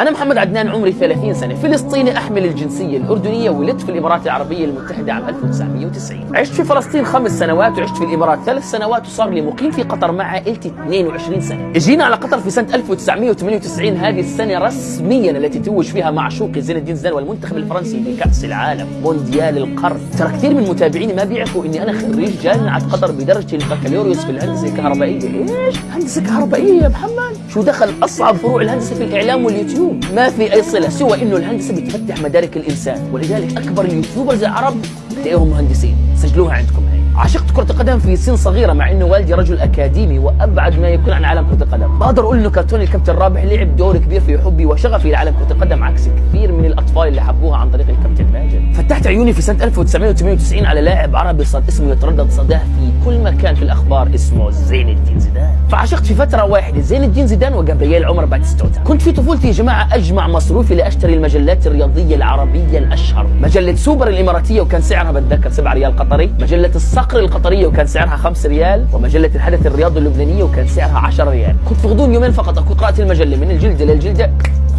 أنا محمد عدنان عمري 30 سنة فلسطيني أحمل الجنسية الأردنية ولدت في الإمارات العربية المتحدة عام 1990 عشت في فلسطين خمس سنوات وعشت في الإمارات ثلاث سنوات وصار لي مقيم في قطر مع عائلتي 22 سنة. اجينا على قطر في سنة 1998 هذه السنة رسميا التي توج فيها معشوقي زين الدين زيدان والمنتخب الفرنسي بكأس العالم مونديال القرن. ترى كثير من متابعيني ما بيعرفوا إني أنا خريج جامعة قطر بدرجة البكالوريوس في الهندسة الكهربائية. إيش؟ هندسة كهربائية يا محمد؟ شو دخل أصعب فروع الهندسة في الإعلام واليوتيوب؟ ما في أي صلة سوى إنه الهندسة بتفتح مدارك الإنسان ولذلك أكبر ال YouTubers العرب بتلاقيهم مهندسين. سجلوها عندكم هي عشقت كرة القدم في سن صغيرة مع إنه والدي رجل أكاديمي وأبعد ما يكون عن عالم كرة القدم، بقدر أقول إنه كرتون الكابتن رابح لعب دور كبير في حبي وشغفي لعالم كرة القدم عكس كثير من الأطفال اللي حبوها عن طريق الكابتن ماجد. فتحت عيوني في سنة 1998 على لاعب عربي صار اسمه يتردد صداه في كل مكان في الأخبار اسمه زين الدين زيدان. فعشقت في فترة واحدة زين الدين زيدان وجابرييل عمر باتستوتا. كنت في طفولتي يا جماعة أجمع مصروفي لأشتري المجلات الرياضية العربية الأشهر، مجلة سوبر الإماراتية وكان سعرها بتذكر 7 ريال قطري، مجلة الصقر القطرية وكان سعرها 5 ريال ومجلة الحدث الرياضي اللبنانية وكان سعرها 10 ريال. كنت في غضون يومين فقط أكون قرأت المجلة من الجلدة للجلدة.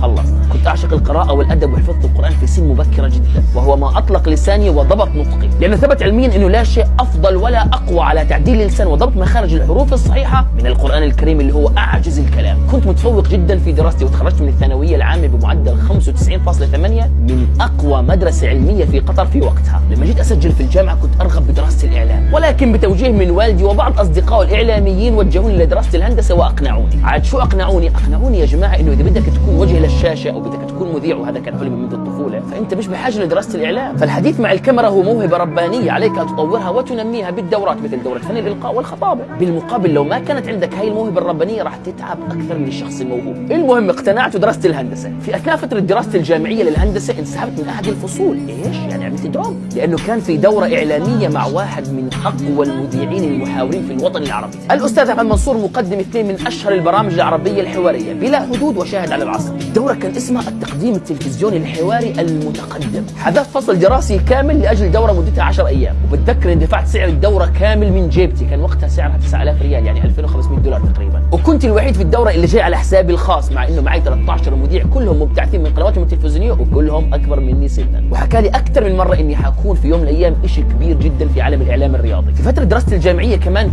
خلص. كنت أعشق القراءة والأدب وحفظت القرآن في سن مبكرة جدا وهو ما أطلق لساني وضبط نطقي. لأنه ثبت علميا أنه لا شيء أفضل ولا أقوى على تعديل اللسان وضبط مخارج الحروف الصحيحة من القرآن الكريم اللي هو أعجز الكلام. كنت متفوق جدا في دراستي وتخرجت من الثانوية العامة بمعدل 95.8 من أقوى مدرسة علمية في قطر في وقتها. لما جيت أسجل في الجامعة كنت أرغب بدراسة الإعلام ولكن بتوجيه من والدي وبعض أصدقائه الإعلاميين وجهوني لدراسة الهندسة وأقنعوني. عاد شو أقنعوني؟ أقنعوني يا جماعة إنه إذا بدك تكون وجه للشاشة أو بدك تكون مذيع وهذا كان حلمي منذ الطفولة. فأنت مش بحاجة لدراسة الإعلام. فالحديث مع الكاميرا هو موهبة ربانية عليك أن تطورها وتنميها بالدورات مثل دورة فن الإلقاء والخطابة. بالمقابل لو ما كانت عندك هاي الموهبة الربانية راح تتعب أكثر من الشخص الموهوب. المهم اقتنعت ودرست الهندسة. في أثناء فترة دراستي الجامعية للهندسة انسحبت من أحد الفصول. إيش؟ يعني عملت drop. لأنه كان في دورة إعلامية مع واحد من أقوى المذيعين المحاورين في الوطن العربي. الأستاذ أحمد منصور مقدم اثنين من أشهر البرامج العربية الحوارية بلا حدود وشاهد على العصر. الدورة كان اسمها التقديم التلفزيوني الحواري المتقدم. حذفت فصل دراسي كامل لأجل دورة مدتها 10 أيام. وبتذكر إن دفعت سعر الدورة كامل من جيبتي. كان وقتها سعرها 9000 ريال يعني 2500 دولار تقريبا. وكنت الوحيد في الدورة اللي جاي على حسابي الخاص مع إنه معي 13 مذيع كلهم مبتعثين من قنواتهم التلفزيونية وكلهم أكبر مني سنا. وحكى لي أكثر من مرة إني حكون في يوم من الأيام شيء كبير جدا في عالم الإعلام الرياضي. في فترة دراستي الجامعية كمان